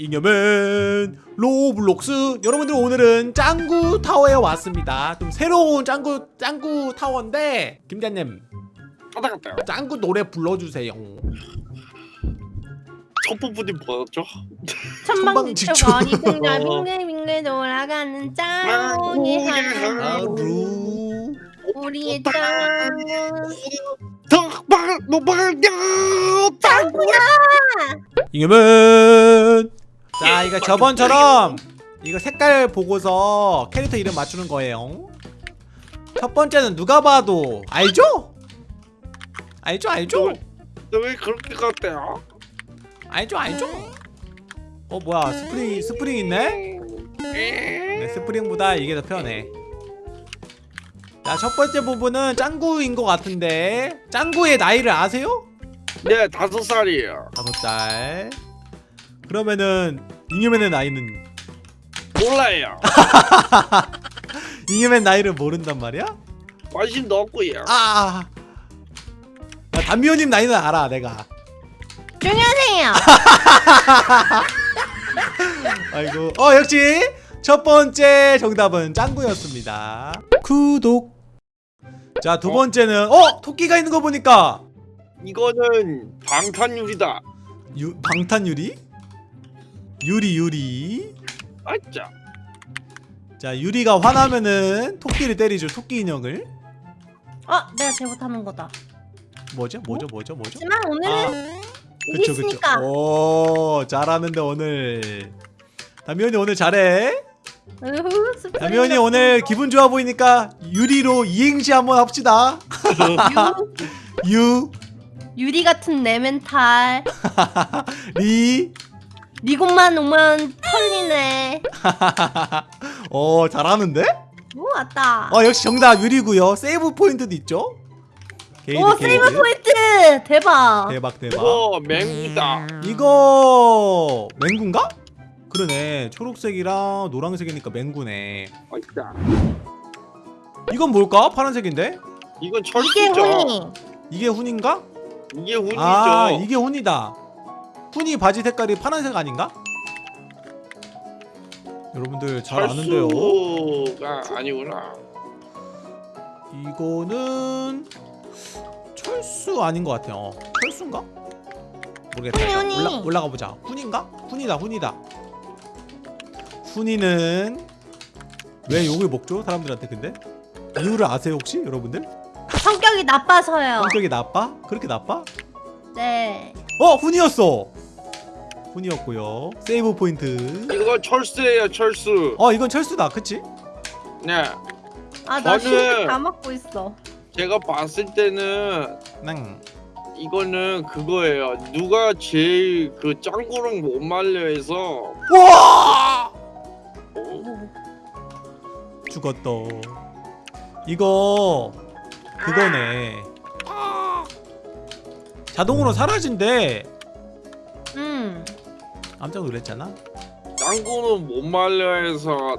잉여맨 로블록스. 여러분들 오늘은 짱구 타워에 왔습니다. 좀 새로운 짱구 짱구 타워인데 김자님. 짱구 노래 불러주세요. 첫 부분이 뭐였죠? 천방지축. 천방지축. 어디든가 어. 빙글빙글 돌아가는 아, 짱구니 오, 예. 하루. 우리의 짱구 덕방 노방야 짱구야! 잉여맨 자 이거 저번처럼 이거 색깔 보고서 캐릭터 이름 맞추는 거예요 첫 번째는 누가 봐도 알죠? 알죠 알죠? 너왜 그렇게 갔대요? 알죠 알죠? 어 뭐야 스프링 스프링 있네? 네, 스프링보다 이게 더 편해. 자, 첫 번째 부분은 짱구인 것 같은데 짱구의 나이를 아세요? 네 다섯 살이에요 다섯 살. 그러면은 잉여맨의 나이는 몰라요 잉여맨 나이를 모른단 말이야? 관심도 없고요 아. 야, 담비호님 나이는 알아, 내가. 조용히 하세요 아이고. 어, 역시 첫 번째 정답은 짱구였습니다. 구독. 자, 두 어? 번째는 어, 토끼가 있는 거 보니까 이거는 방탄유리다 유, 방탄 유리? 유리 유리. 아짜. 자 유리가 화나면은 토끼를 때리죠 토끼 인형을. 어 내가 잘못하는 거다. 뭐죠? 뭐죠? 뭐죠? 뭐죠? 하지만 오늘은 아 그쵸 그쵸. 이겼으니까. 오 잘하는데 오늘. 담이언이 오늘 잘해. 으흐, 담이언이 오늘 기분 좋아 보이니까 유리로 이행시 한번 합시다. 유, 유? 유리 같은 내 멘탈. 리 니곳만 오면 털리네. 어 잘하는데? 오 왔다. 어 역시 정답 유리고요. 세이브 포인트도 있죠? 게이드 오 세이브 포인트! 대박. 대박 대박. 이거 맹구다. 이거 맹구인가? 그러네. 초록색이랑 노란색이니까 맹구네. 아짜 이건 뭘까? 파란색인데? 이건 이게 철수죠. 훈이. 이게 훈인가? 이게 훈이죠. 아 이게 훈이다 훈이 바지 색깔이 파란색 아닌가? 여러분들 잘 아는데요 철수가 아니구나 이거는 철수 아닌 것 같아요 어, 철수인가? 모르겠다 훈이, 일단 훈이. 올라, 올라가 보자 훈인가? 훈이다 훈이다 훈이는 왜 욕을 먹죠? 사람들한테 근데? 이유를 아세요 혹시 여러분들? 성격이 나빠서요 성격이 나빠? 그렇게 나빠? 네 어! 훈이었어! 훈이었고요. 세이브 포인트. 이거 철수예요 철수. 어 이건 철수다. 그치? 네. 아나 저는- 힐다 먹고 있어. 제가 봤을 때는 낭 이거는 그거예요. 누가 제일 그 짱구랑 못 말려 해서! 뭐, 죽었다 이거 그거네. 자동으로 사라진대. 음 깜짝 놀랐잖아 짱구는 못 말려 해서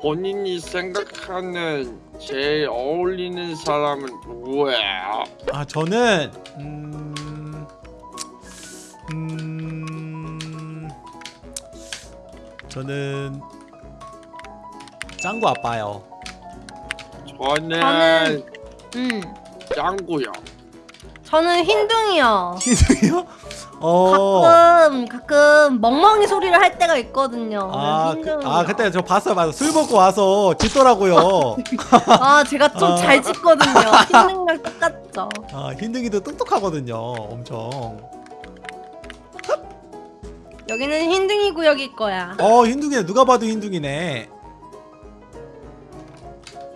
본인이 생각하는 제일 어울리는 사람은 누구예요? 아 저는 음... 음... 저는 짱구 아빠요 저는, 저는- 음 짱구요. 저는 흰둥이요 희승이요? 어... 가끔 가끔 멍멍이 소리를 할 때가 있거든요. 아, 그래서 그. 아 그때 저 봤어요 봤어요. 술 먹고 와서 짖더라고요. 아 제가 좀 아. 잘 짓거든요. 흰둥이랑 똑같죠. 아 흰둥이도 똑똑하거든요 엄청. 여기는 흰둥이 구역일 거야. 어 흰둥이네 누가 봐도 흰둥이네.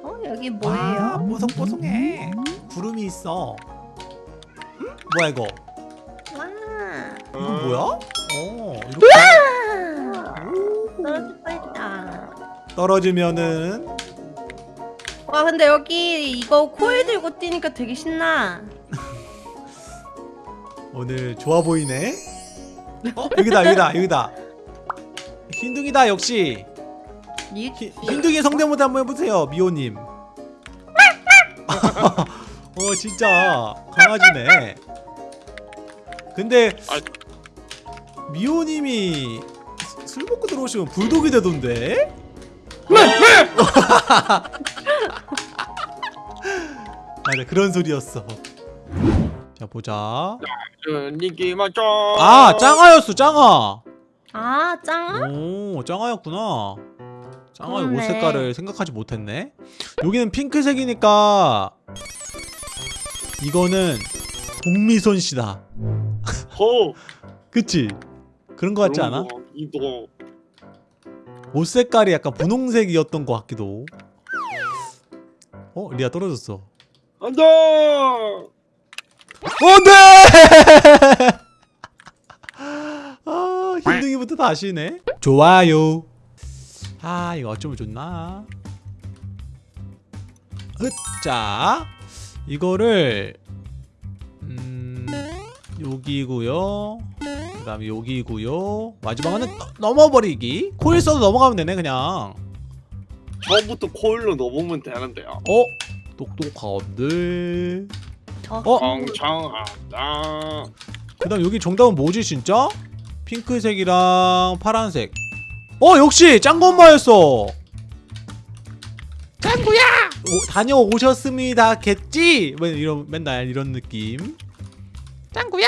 어 여기 아, 뭐예요? 뽀송뽀송해. 구름이 있어. 응? 뭐야 이거? 와 이거 음. 뭐야? 어 이렇게 떨어질 뻔했다. 떨어지면은 와 근데 여기 이거 코일 들고 뛰니까 되게 신나. 오늘 좋아 보이네. 어 여기다 여기다 여기다. 흰둥이다 역시. 이- 히, 흰둥이 성대모사 한번 해보세요 미호님. 어 진짜 강아지네. 근데 아. 미호님이 술 먹고 들어오시면 불독이 되던데? 맞아 그런 소리였어 자 보자 니기? 아 짱아였어 짱아 아 짱아? 오 짱아였구나 짱아의 옷. 색깔을 생각하지 못했네 여기는 핑크색이니까 이거는 복미선 씨다 허. 그치? 그런 거 같지 않아? 거, 이거 옷 색깔이 약간 분홍색이었던 것 같기도 어? 리아 떨어졌어 안돼. 안돼! 아 힘둥이부터 다시네 좋아요 아 이거 어쩌면 좋나 으자 이거를 음 여기고요 그 다음에 여기고요 마지막은 넘- 넘어버리기 코일 써도 넘어가면 되네 그냥 처음부터 코일로 넘으면 되는데요. 어? 똑똑한데 어? 어? 멍청하다. 그 다음 여기 정답은 뭐지 진짜? 핑크색이랑 파란색 어 역시 짱구 엄마였어 짱구야 오, 다녀오셨습니다 겠지? 뭐 이런 맨날 이런 느낌 짱구야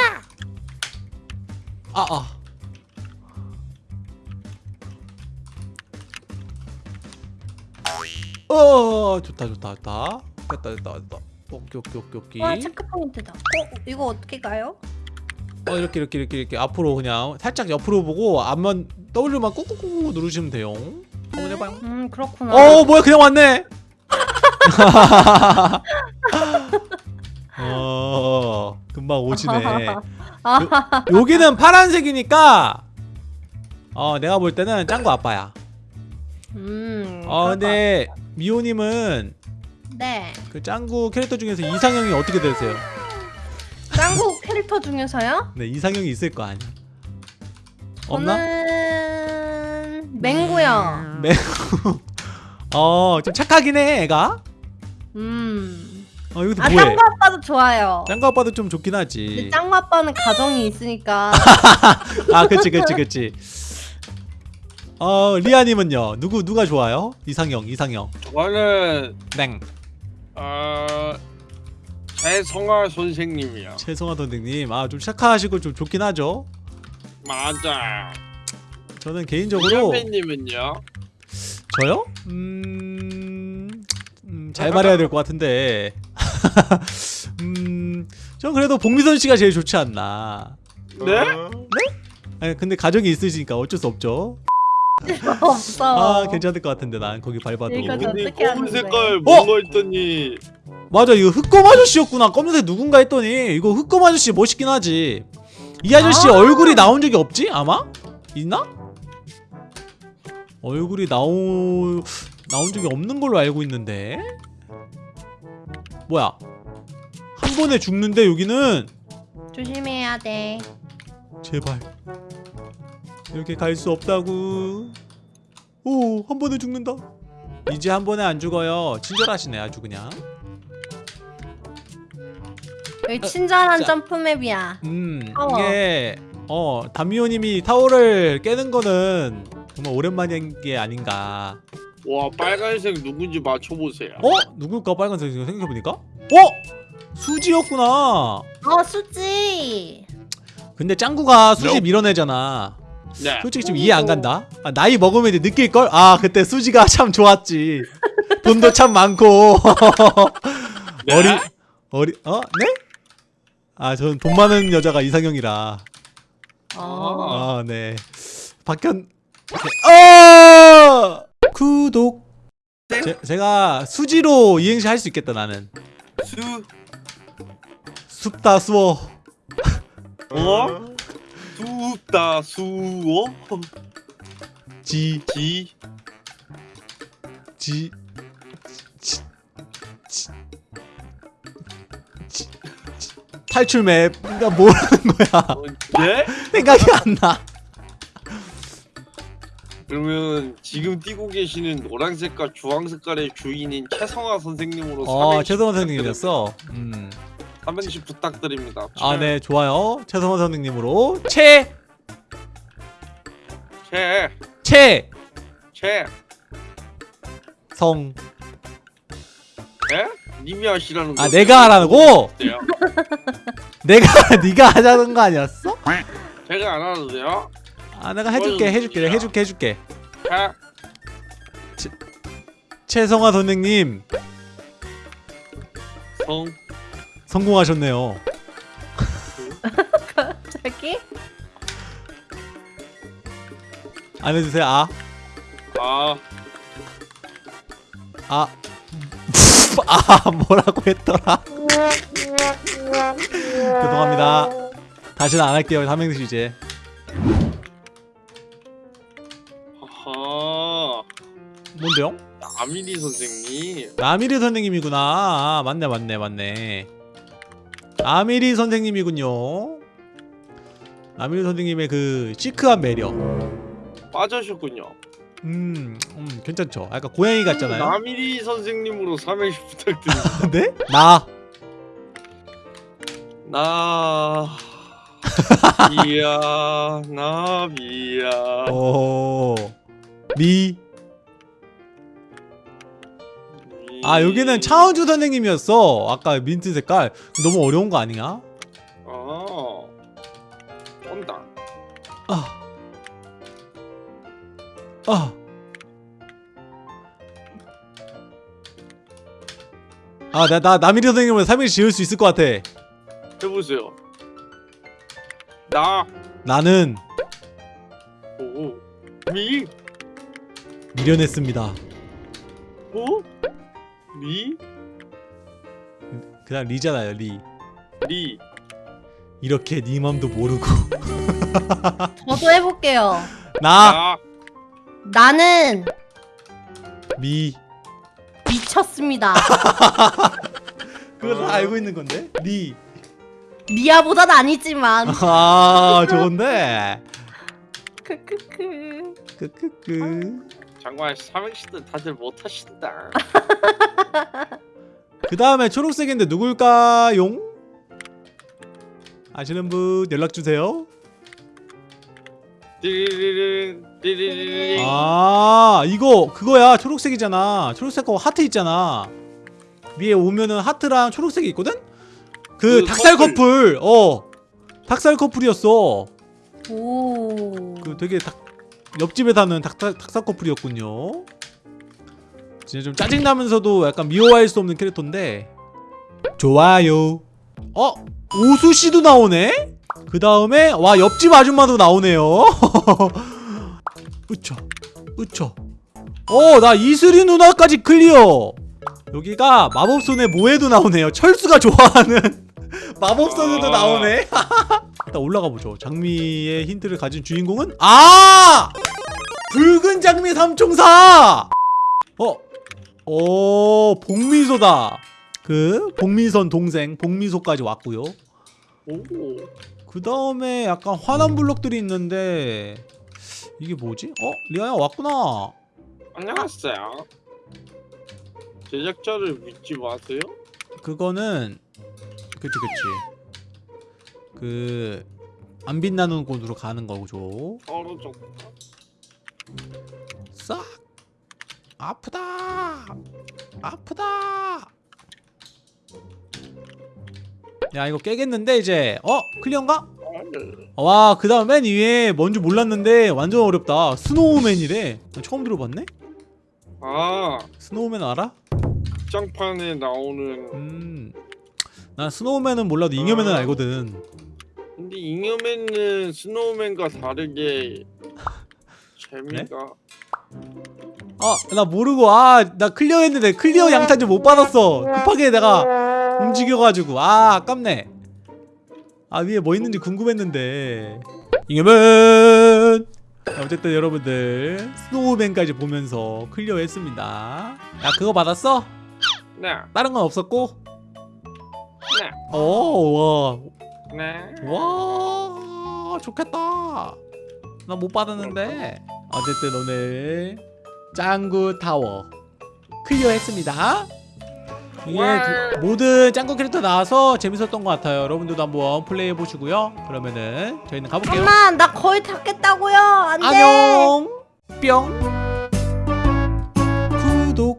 아 아 어 좋다 좋다 좋다 됐다 됐다 됐다 오케이 오케이 오케이 오케이 와 체크 포인트다. 어 이거 어떻게 가요? 어 이렇게 이렇게 이렇게 이렇게 앞으로 그냥 살짝 옆으로 보고 앞만 W만 꾹꾹꾹 누르시면 돼요. 한번 해봐요. 음 그렇구나. 어 뭐야 그냥 왔네. 어 금방 오시네. 아, 여기는 파란색이니까 어 내가 볼 때는 짱구 아빠야. 음. 어 그럴 근데 미호님은 것 같- 네. 그 짱구 캐릭터 중에서 이상형이 어떻게 되세요? 짱구 캐릭터 중에서요? 네 이상형이 있을 거 아니야. 없나? 저는 맹구요. 네. 어좀 착하긴 해 애가. 음. 어 이것도 아 뭐해? 짱구 아빠도 좋아요. 짱구 아빠도 좀 좋긴 근데 하지. 짱구 아빠는 가정이 있으니까 아, 그치, 그치, 그치. 어, 리아님은요? 누구 누가 좋아요? 이상형, 이상형. 저는 땡. 어 최성화 선생님이요. 최성화 선생님, 아 좀 착하시고 좀 좋긴 하죠. 맞아. 저는 개인적으로 선배님은요? 저요? 음, 음, 잘 말해야 될 것 같은데. 음, 전 그래도 복미선 씨가 제일 좋지 않나. 네? 아니, 근데 가족이 있으시니까 어쩔 수 없죠. 없어. 아, 괜찮을 것 같은데 난 거기 밟아도. 이거 좀- 근데 어떻게 검은? 색깔 뭔가 했더니 맞아 이거 흑검 아저씨였구나 검은색 누군가 했더니 이거 흑검 아저씨 멋있긴 하지 이 아저씨 아. 얼굴이 나온 적이 없지 아마 있나 얼굴이 나오 나온 적이 없는 걸로 알고 있는데 뭐야 한 번에 죽는데 여기는 조심해야 돼. 제발 이렇게 갈 수 없다고 오 한 번에 죽는다 이제 한 번에 안 죽어요 친절하시네 아주 그냥 여기 친절한 자. 점프맵이야. 음 타워. 이게 어 담미호님이 타워를 깨는 거는 정말 오랜만인 게 아닌가 와 빨간색 누군지 맞춰보세요. 어? 누굴까 빨간색 생각해보니까 어? 수지였구나 어 수지. 근데 짱구가 수지 밀어내잖아 네. 솔직히 좀 이해 안 간다 아, 나이 먹으면 이제 느낄걸? 아 그때 수지가 참 좋았지 돈도 참 많고 네? 어리 어리 어? 네? 아 저는 돈 많은 여자가 이상형이라 어. 아, 네. 박현 어! 구독. 제, 제가 수지로 이행시 할 수 있겠다 나는. 수 숲다 수어. 어? 수다 수어 지, 지 지, 지, 지, 지, 지. 탈출 맵. 그러니까 뭐라는 거야? 어, 네? 생각이 안 나. 그러면 지금 뛰고 계시는 노란 색깔, 주황 색깔의 주인인 최성화 선생님으로 어, 삼행시 최성원 선생님이었어. 음. 삼행시 부탁드립니다. 아, 네, 좋아요. 최성원 선생님으로 최, 채, 채, 채. 성. 에? 님이 하시라는 거. 아 내가 하라고? 돼요? 내가 네가 하자는 거 아니었어? 제가 안 하도 돼요? 아 내가 해줄게 해줄게 내가 해줄게 해줄게. 채, 최성화 선생님 성, 성공하셨네요. 갑자기? 안 해주세요. 아, 아, 아, 아 뭐라고 했더라? 죄송합니다. 다시는 안 할게요. 삼행시 이제. 아미리 선생님. 아미리 선생님이구나. 아, 맞네, 맞네, 맞네. 아미리 선생님이군요. 아미리 선생님의 그 시크한 매력. 빠져셨군요. 음, 음 괜찮죠. 약간 고양이 같잖아요. 아미리 선생님으로 삼행시 부탁드립니다. 네? 나. 나 비야 나비야 오. 미. 아 여기는 차은주 선생님이었어. 아까 민트 색깔 너무 어려운 거 아니야? 어 온다 아. 아. 아, 나, 나, 남일이 선생님은 3일 지을 수 있을 것 같아. 해보세요 나 나는 오, 미, 미련했습니다. 오, 리, 그냥 리잖아요, 리. 리. 이렇게 네 맘도 모르고. 저도 해볼게요. 나, 나, 나는 미. 미쳤습니다. 그거 다 알고 있는 건데? 리. 미아보단 아니지만. 아, 좋은데? 크크크. 크크크. 장관 삼행시도 다들 못하신다 그 다음에 초록색인데 누굴까용? 아시는 분 연락주세요. 아 이거 그거야 초록색이잖아 초록색 거 하트 있잖아 위에 오면은 하트랑 초록색이 있거든? 그, 그 닭살 커플. 커플 어 닭살 커플이었어 오. 그 되게 닭 옆집에 사는 닭살, 닭살 커플이었군요. 진짜 좀 짜증나면서도 약간 미워할 수 없는 캐릭터인데. 좋아요. 어? 오수씨도 나오네? 그 다음에 와 옆집 아줌마도 나오네요. 으쳐 으쳐 어나 이슬이 누나까지 clear. 여기가 마법소녀 모에도 나오네요. 철수가 좋아하는 마법소녀도 아. 나오네 일단 올라가 보죠. 장미의 힌트를 가진 주인공은 아! 붉은 장미 삼총사! 어? 어 복미소다. 그 복미선 동생 복미소까지 왔고요. 오. 그 다음에 약간 환한 블록들이 있는데 이게 뭐지? 어? 리아야 왔구나. 안녕하세요. 제작자를 믿지 마세요? 그거는 그치 그치 그 안 빛나는 곳으로 가는 거죠 떨어져 싹 아프다 아프다 야 이거 깨겠는데 이제 어? clear인가? 와 그 다음 맨 위에 뭔지 몰랐는데 완전 어렵다 스노우맨이래 나 처음 들어봤네? 아 스노우맨 알아? 극장판에 나오는 음난 스노우맨은 몰라도 잉여맨은 아. 알거든 근데 잉여맨은 스노우맨과 다르게 재미가 아 나 모르고 아 나 clear 했는데 클리어 양탄자 못 받았어. 급하게 내가 움직여가지고. 아 아깝네. 아 위에 뭐 있는지 궁금했는데. 잉여맨! 어쨌든 여러분들 스노우맨까지 보면서 clear 했습니다. 야 그거 받았어? 네, 다른 건 없었고? 네, 오 와 네. 와 좋겠다 나 못 받았는데 어쨌든 오늘 짱구 타워 clear 했습니다 이게 그- 모든 짱구 캐릭터 나와서 재밌었던 것 같아요. 여러분들도 한번 플레이해 보시고요. 그러면은 저희는 가볼게요. 엄마 나 거의 다 깼다고요. 안 돼. 안녕. 뿅. 구독.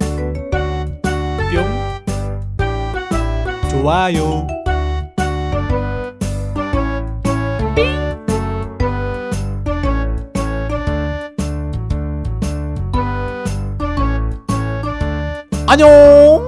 뿅. 좋아요. 안녕.